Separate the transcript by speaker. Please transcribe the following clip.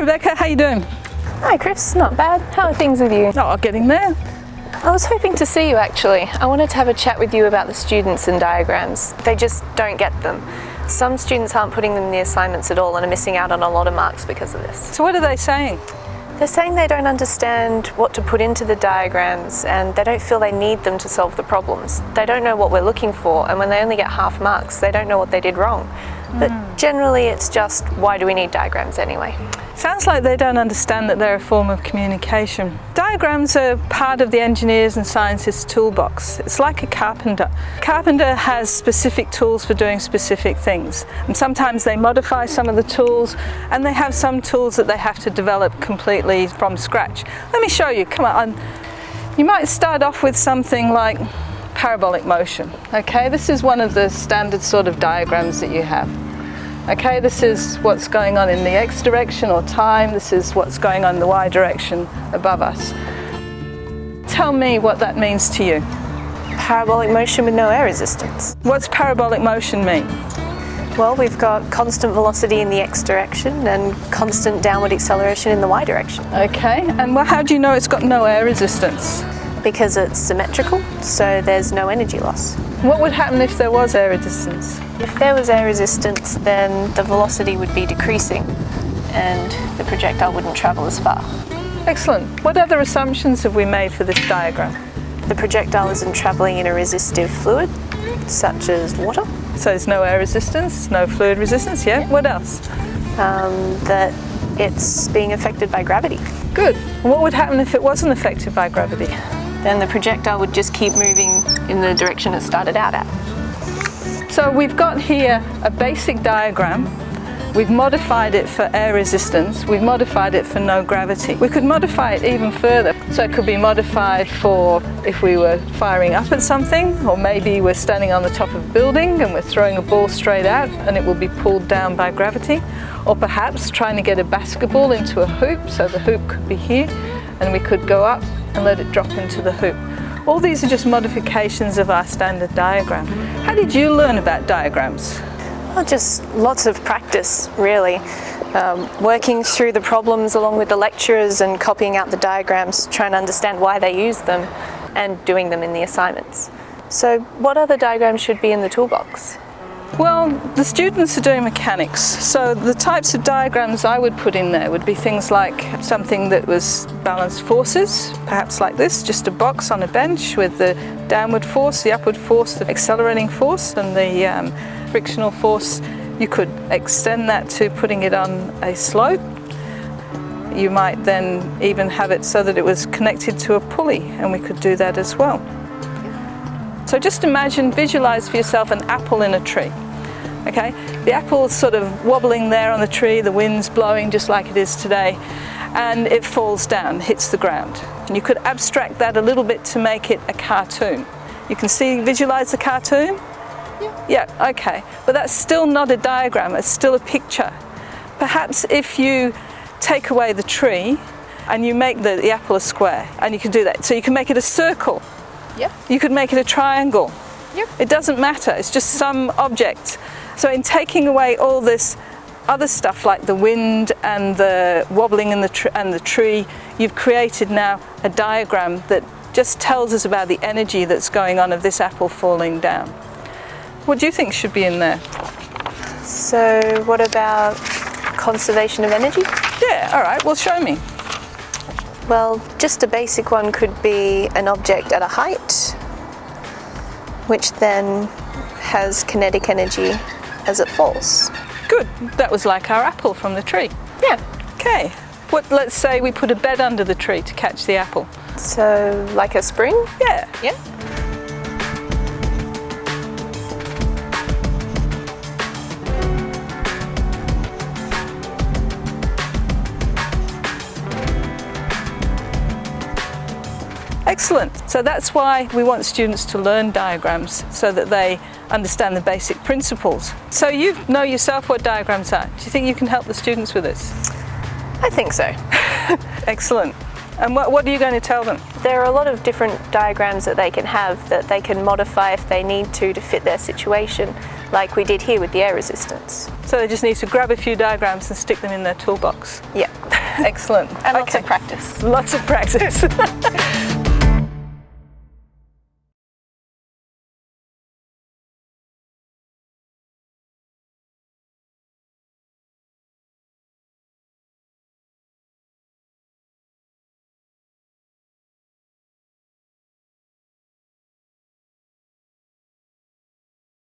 Speaker 1: Rebecca, how you doing?
Speaker 2: Hi Chris, not bad. How are things with you?
Speaker 1: Oh, I'm getting there.
Speaker 2: I was hoping to see you actually. I wanted to have a chat with you about the students and diagrams. They just don't get them. Some students aren't putting them in the assignments at all and are missing out on a lot of marks because of this.
Speaker 1: So what are they saying?
Speaker 2: They're saying they don't understand what to put into the diagrams and they don't feel they need them to solve the problems. They don't know what we're looking for and when they only get half marks, they don't know what they did wrong. But hmm. generally it's just, why do we need diagrams anyway?
Speaker 1: Sounds like they don't understand that they're a form of communication. Diagrams are part of the engineers and scientists toolbox. It's like a carpenter. Carpenter has specific tools for doing specific things. And sometimes they modify some of the tools and they have some tools that they have to develop completely from scratch. Let me show you, come on. You might start off with something like parabolic motion. Okay, this is one of the standard sort of diagrams that you have. Okay, this is what's going on in the x direction or time. This is what's going on in the y direction above us. Tell me what that means to you.
Speaker 2: Parabolic motion with no air resistance.
Speaker 1: What's parabolic motion mean?
Speaker 2: Well, we've got constant velocity in the x direction and constant downward acceleration in the y direction.
Speaker 1: Okay, and well, how do you know it's got no air resistance?
Speaker 2: Because it's symmetrical, so there's no energy loss.
Speaker 1: What would happen if there was air resistance?
Speaker 2: If there was air resistance, then the velocity would be decreasing and the projectile wouldn't travel as far.
Speaker 1: Excellent. What other assumptions have we made for this diagram?
Speaker 2: The projectile isn't traveling in a resistive fluid, such as water,
Speaker 1: So there's no air resistance, no fluid resistance, yeah? What else?
Speaker 2: um, that it's being affected by gravity.
Speaker 1: Good. And what would happen if it wasn't affected by gravity?
Speaker 2: Then the projectile would just keep moving in the direction it started out at.
Speaker 1: So we've got here a basic diagram. We've modified it for air resistance. We've modified it for no gravity. We could modify it even further. So it could be modified for if we were firing up at something, or maybe we're standing on the top of a building and we're throwing a ball straight out and it will be pulled down by gravity. Or perhaps trying to get a basketball into a hoop, so the hoop could be here and we could go up and let it drop into the hoop. All these are just modifications of our standard diagram. How did you learn about diagrams?
Speaker 2: Well, just lots of practice, really. Um, working through the problems along with the lecturers and copying out the diagrams, trying to understand why they use them and doing them in the assignments. So what other diagrams should be in the toolbox?
Speaker 1: Well, the students are doing mechanics, so the types of diagrams I would put in there would be things like something that was balanced forces, perhaps like this, just a box on a bench with the downward force, the upward force, the accelerating force and the um, frictional force. You could extend that to putting it on a slope. You might then even have it so that it was connected to a pulley and we could do that as well. So just imagine, visualize for yourself an apple in a tree. Okay, the apple's sort of wobbling there on the tree, the wind's blowing just like it is today, and it falls down, hits the ground. And you could abstract that a little bit to make it a cartoon. You can see, visualize the cartoon? Yeah. Yeah, okay. But that's still not a diagram, it's still a picture. Perhaps if you take away the tree and you make the, the apple a square, and you can do that. So you can make it a circle.
Speaker 2: Yeah.
Speaker 1: You could make it a triangle.
Speaker 2: Yep.
Speaker 1: It doesn't matter, it's just some object. So in taking away all this other stuff like the wind and the wobbling in the tr- and the tree, you've created now a diagram that just tells us about the energy that's going on of this apple falling down. What do you think should be in there?
Speaker 2: So what about conservation of energy?
Speaker 1: Yeah, all right, well show me.
Speaker 2: Well, just a basic one could be an object at a height, which then has kinetic energy as it falls.
Speaker 1: Good, that was like our apple from the tree.
Speaker 2: Yeah.
Speaker 1: Okay, what, let's say we put a bed under the tree to catch the apple.
Speaker 2: So like a spring?
Speaker 1: Yeah,
Speaker 2: Yeah.
Speaker 1: Excellent. So that's why we want students to learn diagrams so that they understand the basic principles. So you know yourself what diagrams are. Do you think you can help the students with this?
Speaker 2: I think so.
Speaker 1: Excellent. And what, what are you going to tell them?
Speaker 2: There are a lot of different diagrams that they can have that they can modify if they need to to fit their situation. like we did here with the air resistance.
Speaker 1: So they just need to grab a few diagrams and stick them in their toolbox.
Speaker 2: Yeah,
Speaker 1: Excellent.
Speaker 2: and lots of practice.
Speaker 1: Lots of practice.